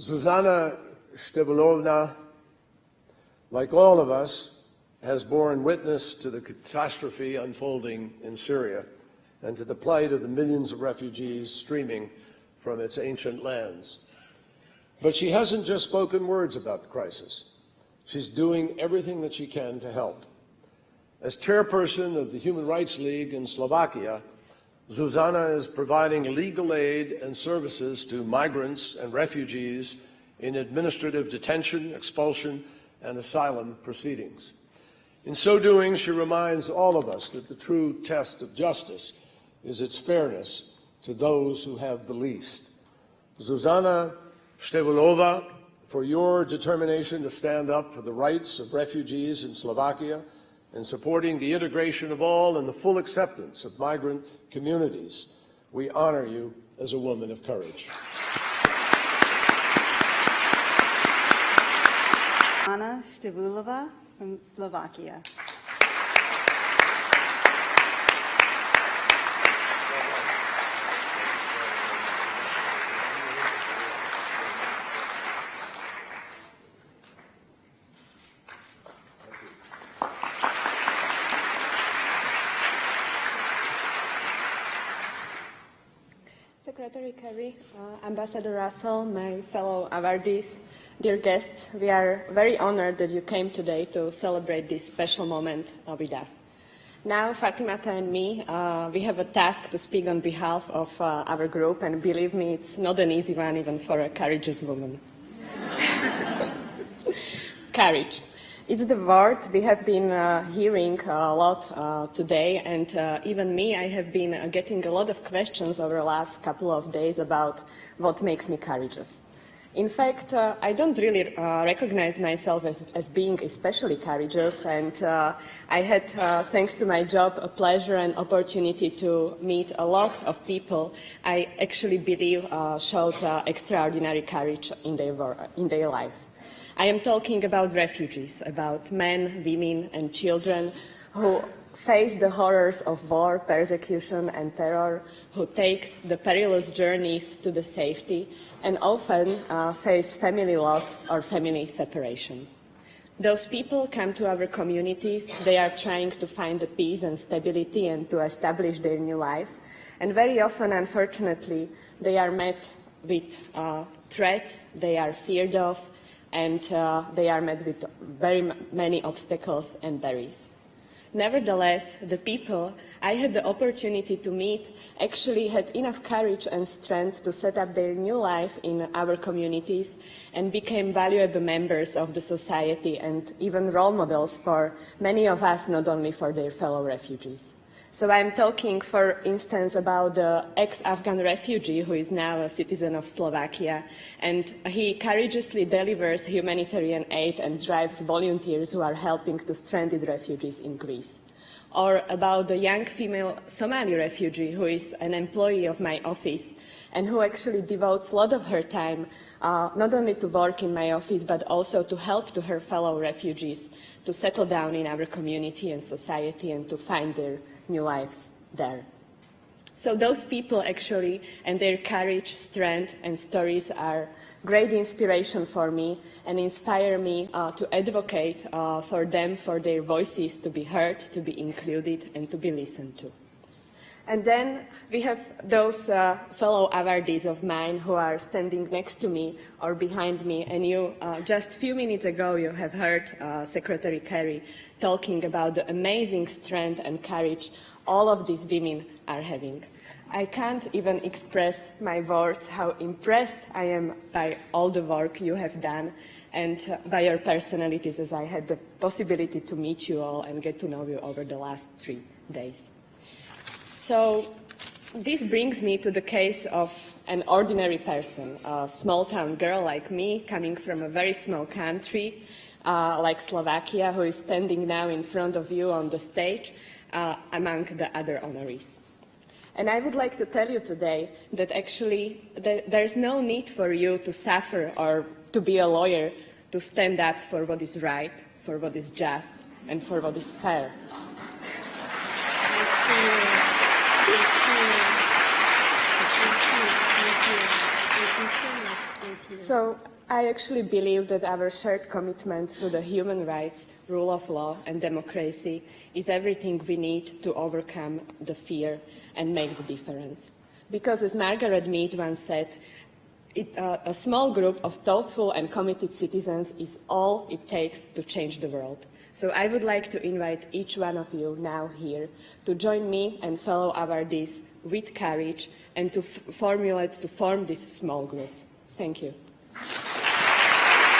Zuzana Stevulova, like all of us, has borne witness to the catastrophe unfolding in Syria and to the plight of the millions of refugees streaming from its ancient lands. But she hasn't just spoken words about the crisis. She's doing everything that she can to help. As chairperson of the Human Rights League in Slovakia, Zuzana is providing legal aid and services to migrants and refugees in administrative detention, expulsion, and asylum proceedings. In so doing, she reminds all of us that the true test of justice is its fairness to those who have the least. Zuzana Stevulova, for your determination to stand up for the rights of refugees in Slovakia and supporting the integration of all and the full acceptance of migrant communities. We honor you as a woman of courage. Zuzana Stevulova from Slovakia. Secretary Kerry, uh, Ambassador Russell, my fellow awardees, dear guests, we are very honored that you came today to celebrate this special moment uh, with us. Now, Fatimata and me, uh, we have a task to speak on behalf of uh, our group, and believe me, it's not an easy one even for a courageous woman. Courage. It's the word we have been uh, hearing a lot uh, today, and uh, even me, I have been uh, getting a lot of questions over the last couple of days about what makes me courageous. In fact, uh, I don't really uh, recognize myself as, as, being especially courageous, and I had, thanks to my job, a pleasure and opportunity to meet a lot of people I actually believe showed extraordinary courage in their, in their life. I am talking about refugees, about men, women and children who face the horrors of war, persecution and terror, who takes the perilous journeys to the safety and often uh, face family loss or family separation. Those people come to our communities, they are trying to find the peace and stability and to establish their new life. And very often, unfortunately, they are met with uh, threats, they are feared of, and uh, they are met with very many obstacles and barriers. Nevertheless, the people I had the opportunity to meet actually had enough courage and strength to set up their new life in our communities and became valuable members of the society and even role models for many of us, not only for their fellow refugees. So I'm talking, for instance, about the ex-Afghan refugee who is now a citizen of Slovakia, and he courageously delivers humanitarian aid and drives volunteers who are helping to stranded refugees in Greece. Or about the young female Somali refugee who is an employee of my office and who actually devotes a lot of her time uh, not only to work in my office but also to help to her fellow refugees to settle down in our community and society and to find their new lives there. So those people actually and their courage, strength and stories are great inspiration for me and inspire me uh, to advocate uh, for them, for their voices to be heard, to be included and to be listened to. And then we have those uh, fellow awardees of mine who are standing next to me or behind me. And you, uh, just a few minutes ago, you have heard uh, Secretary Kerry talking about the amazing strength and courage all of these women are having. I can't even express my words how impressed I am by all the work you have done and uh, by your personalities as I had the possibility to meet you all and get to know you over the last three days. So this brings me to the case of an ordinary person, a small town girl like me, coming from a very small country uh, like Slovakia, who is standing now in front of you on the stage uh, among the other honorees. And I would like to tell you today that actually there's no need for you to suffer or to be a lawyer to stand up for what is right, for what is just, and for what is fair. So I actually believe that our shared commitment to the human rights, rule of law, and democracy is everything we need to overcome the fear and make the difference. Because as Margaret Mead once said, it, uh, a small group of thoughtful and committed citizens is all it takes to change the world. So I would like to invite each one of you now here to join me and fellow awardees with courage and to formulate, to form this small group. Thank you.